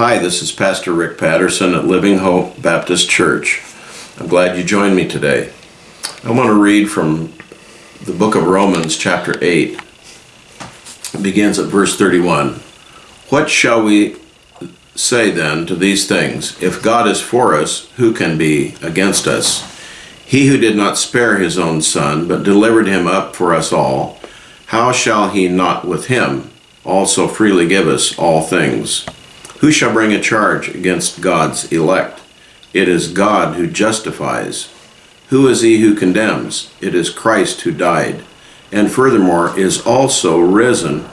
Hi, this is Pastor Rick Patterson at Living Hope Baptist Church. I'm glad you joined me today. I want to read from the book of Romans, chapter 8. It begins at verse 31. What shall we say then to these things? If God is for us, who can be against us? He who did not spare his own son, but delivered him up for us all, how shall he not with him also freely give us all things? Who shall bring a charge against God's elect? It is God who justifies. Who is he who condemns? It is Christ who died, and furthermore is also risen,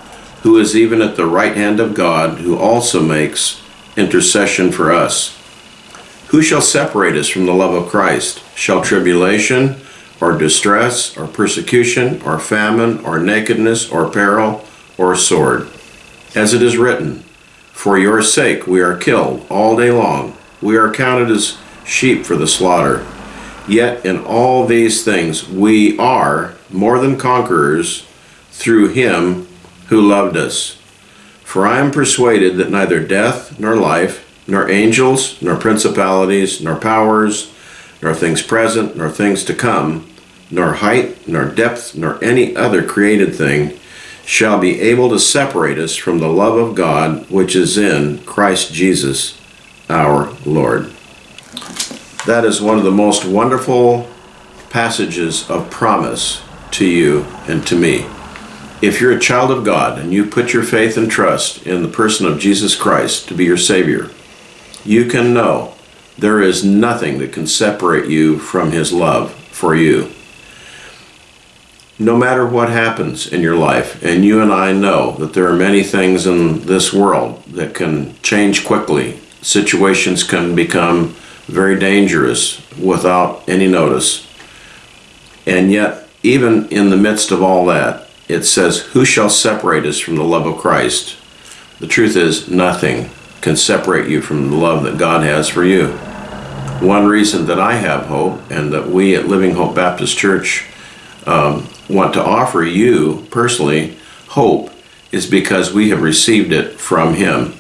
who is even at the right hand of God, who also makes intercession for us. Who shall separate us from the love of Christ? Shall tribulation, or distress, or persecution, or famine, or nakedness, or peril, or sword? As it is written, For your sake we are killed all day long. We are counted as sheep for the slaughter. Yet in all these things we are more than conquerors through him who loved us. For I am persuaded that neither death, nor life, nor angels, nor principalities, nor powers, nor things present, nor things to come, nor height, nor depth, nor any other created thing shall be able to separate us from the love of God which is in Christ Jesus our Lord. That is one of the most wonderful passages of promise to you and to me. If you're a child of God and you put your faith and trust in the person of Jesus Christ to be your Savior, you can know there is nothing that can separate you from His love for you. No matter what happens in your life, and you and I know that there are many things in this world that can change quickly, situations can become very dangerous without any notice. And yet, even in the midst of all that, it says, Who shall separate us from the love of Christ? The truth is, nothing can separate you from the love that God has for you. One reason that I have hope and that we at Living Hope Baptist Church um, want to offer you personally hope is because we have received it from Him.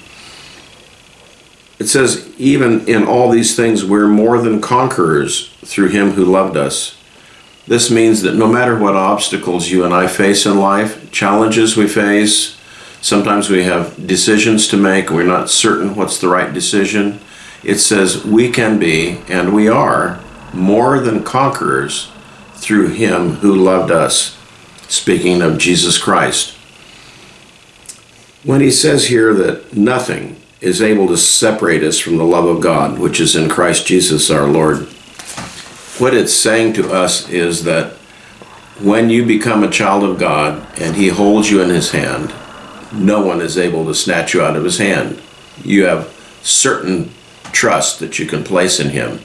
It says, even in all these things, we're more than conquerors through Him who loved us. This means that no matter what obstacles you and I face in life, challenges we face, sometimes we have decisions to make, we're not certain what's the right decision. It says we can be, and we are, more than conquerors through Him who loved us. Speaking of Jesus Christ. When He says here that nothing is able to separate us from the love of God, which is in Christ Jesus our Lord, what it's saying to us is that when you become a child of God and He holds you in His hand, no one is able to snatch you out of His hand. You have certain trust that you can place in Him.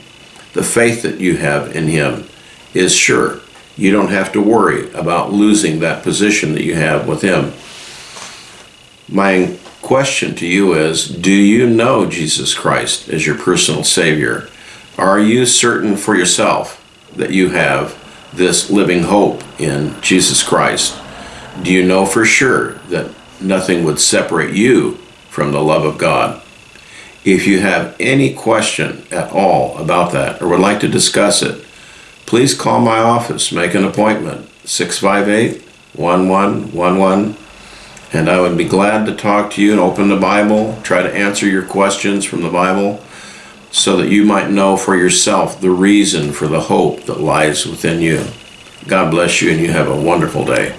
The faith that you have in Him is sure. You don't have to worry about losing that position that you have with Him. My question to you is Do you know Jesus Christ as your personal Savior? Are you certain for yourself that you have this living hope in Jesus Christ? Do you know for sure that nothing would separate you from the love of God? If you have any question at all about that or would like to discuss it, please call my office, make an appointment, 658 1111, and I would be glad to talk to you and open the Bible, try to answer your questions from the Bible so that you might know for yourself the reason for the hope that lies within you. God bless you, and you have a wonderful day.